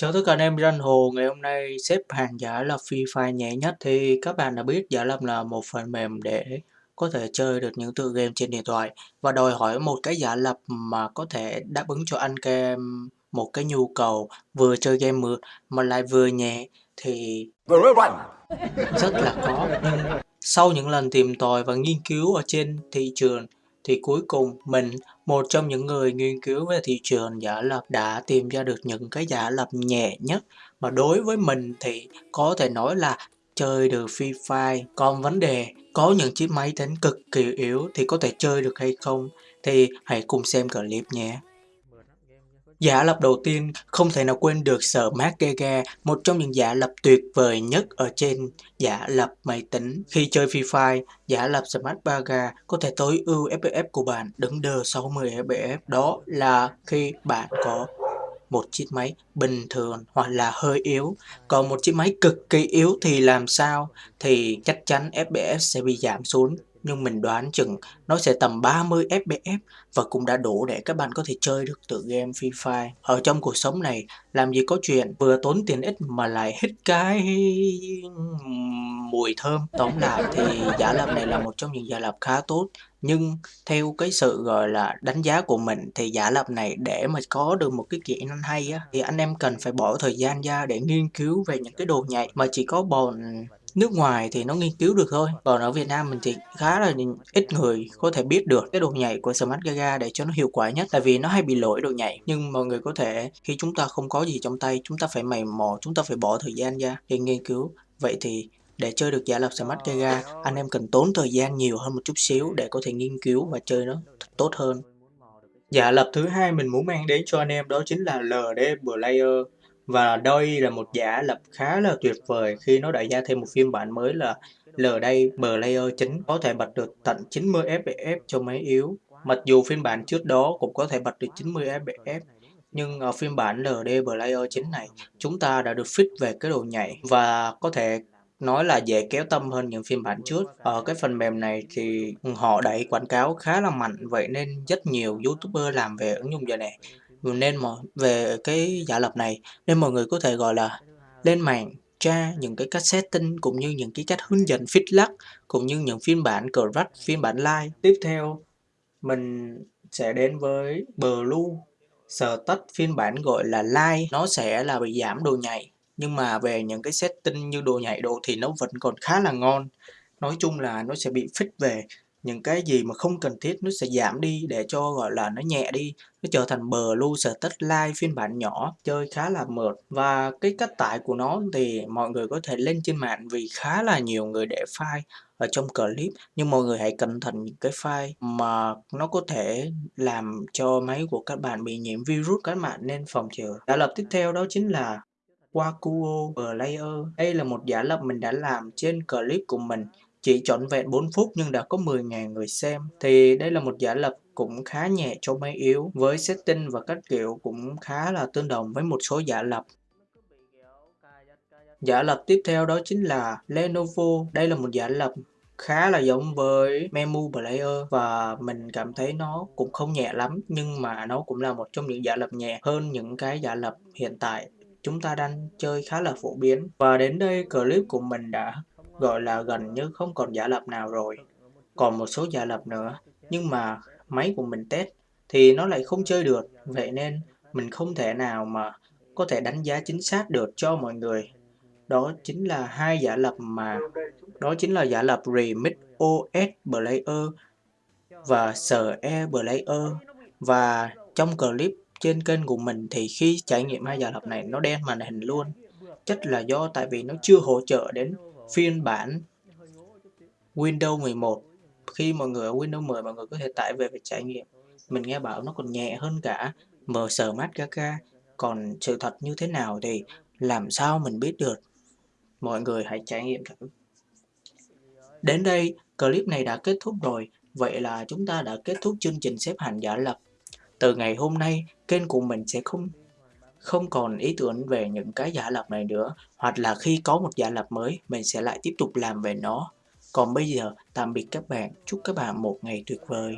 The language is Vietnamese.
Chào tất cả anh em Ranh Hồ, ngày hôm nay xếp hàng giả lập Free Fire nhẹ nhất. Thì các bạn đã biết giả lập là một phần mềm để có thể chơi được những tựa game trên điện thoại. Và đòi hỏi một cái giả lập mà có thể đáp ứng cho anh kem một cái nhu cầu vừa chơi game mượt mà lại vừa nhẹ thì rất là khó. Sau những lần tìm tòi và nghiên cứu ở trên thị trường thì cuối cùng mình, một trong những người nghiên cứu về thị trường giả lập đã tìm ra được những cái giả lập nhẹ nhất mà đối với mình thì có thể nói là chơi được Free Fire. Còn vấn đề có những chiếc máy tính cực kỳ yếu thì có thể chơi được hay không thì hãy cùng xem clip nhé. Giả lập đầu tiên không thể nào quên được Smart Gaga, một trong những giả lập tuyệt vời nhất ở trên giả lập máy tính. Khi chơi Free Fire, giả lập Smart Baga có thể tối ưu FPS của bạn đứng đờ 60 FPS. Đó là khi bạn có một chiếc máy bình thường hoặc là hơi yếu. Còn một chiếc máy cực kỳ yếu thì làm sao? Thì chắc chắn FPS sẽ bị giảm xuống nhưng mình đoán chừng nó sẽ tầm 30 fps và cũng đã đủ để các bạn có thể chơi được tựa game Free Fire. Ở trong cuộc sống này, làm gì có chuyện vừa tốn tiền ít mà lại hít cái mùi thơm. Tóm lại thì giả lập này là một trong những giả lập khá tốt nhưng theo cái sự gọi là đánh giá của mình thì giả lập này để mà có được một cái kỹ năng hay á thì anh em cần phải bỏ thời gian ra để nghiên cứu về những cái đồ nhạy mà chỉ có bọn nước ngoài thì nó nghiên cứu được thôi, còn ở Việt Nam mình thì khá là ít người có thể biết được cái độ nhảy của Smart Gaga để cho nó hiệu quả nhất, tại vì nó hay bị lỗi độ nhảy. Nhưng mọi người có thể, khi chúng ta không có gì trong tay, chúng ta phải mày mò, chúng ta phải bỏ thời gian ra để nghiên cứu. Vậy thì để chơi được giả lập Smart Gaga, anh em cần tốn thời gian nhiều hơn một chút xíu để có thể nghiên cứu và chơi nó tốt hơn. Giả lập thứ hai mình muốn mang đến cho anh em đó chính là LD Player và đây là một giả lập khá là tuyệt vời khi nó đã ra thêm một phiên bản mới là LD Player chính, có thể bật được tận 90 fps cho máy yếu. Mặc dù phiên bản trước đó cũng có thể bật được 90 fps nhưng ở phiên bản LD Player 9 này, chúng ta đã được fix về cái độ nhảy và có thể nói là dễ kéo tâm hơn những phiên bản trước. Ở cái phần mềm này thì họ đẩy quảng cáo khá là mạnh, vậy nên rất nhiều youtuber làm về ứng dụng giờ này nên mọi về cái giả lập này, nên mọi người có thể, gọi là, lên mạng tra những cái cách setting cũng như những cái cách hướng dẫn fit lắc cũng như những phiên bản correct phiên bản live. Tiếp theo, mình sẽ đến với blue sờ tách phiên bản gọi là live. Nó sẽ là bị giảm đồ nhạy nhưng mà về những cái setting như đồ nhạy độ thì nó vẫn còn khá là ngon. Nói chung là nó sẽ bị fit về những cái gì mà không cần thiết nó sẽ giảm đi để cho, gọi là, nó nhẹ đi, nó trở thành bờ lưu sở tất lai phiên bản nhỏ, chơi khá là mượt. Và cái cách tải của nó thì mọi người có thể lên trên mạng vì khá là nhiều người để file ở trong clip. Nhưng mọi người hãy cẩn thận những cái file mà nó có thể làm cho máy của các bạn bị nhiễm virus các bạn nên phòng trừ. Giả lập tiếp theo đó chính là Wakuo Player. Đây là một giả lập mình đã làm trên clip của mình chỉ trọn vẹn 4 phút nhưng đã có 10.000 người xem. Thì đây là một giả lập cũng khá nhẹ cho máy yếu, với setting và cách kiểu cũng khá là tương đồng với một số giả lập. Giả lập tiếp theo đó chính là Lenovo. Đây là một giả lập khá là giống với Memu Player và mình cảm thấy nó cũng không nhẹ lắm, nhưng mà nó cũng là một trong những giả lập nhẹ hơn những cái giả lập hiện tại chúng ta đang chơi khá là phổ biến. Và đến đây clip của mình đã gọi là gần như không còn giả lập nào rồi. Còn một số giả lập nữa, nhưng mà máy của mình test thì nó lại không chơi được, vậy nên mình không thể nào mà có thể đánh giá chính xác được cho mọi người. Đó chính là hai giả lập mà đó chính là giả lập Remix OS Player và SE Player và trong clip trên kênh của mình thì khi trải nghiệm hai giả lập này nó đen màn hình luôn chắc là do tại vì nó chưa hỗ trợ đến phiên bản Windows 11 khi mọi người ở Windows 10 mọi người có thể tải về và trải nghiệm. Mình nghe bảo nó còn nhẹ hơn cả mờ sờ mát Gaga còn sự thật như thế nào thì làm sao mình biết được? Mọi người hãy trải nghiệm thử. Đến đây, clip này đã kết thúc rồi. Vậy là chúng ta đã kết thúc chương trình xếp hạng giả lập. Từ ngày hôm nay, kênh của mình sẽ không không còn ý tưởng về những cái giả lập này nữa, hoặc là khi có một giả lập mới, mình sẽ lại tiếp tục làm về nó. Còn bây giờ, tạm biệt các bạn, chúc các bạn một ngày tuyệt vời.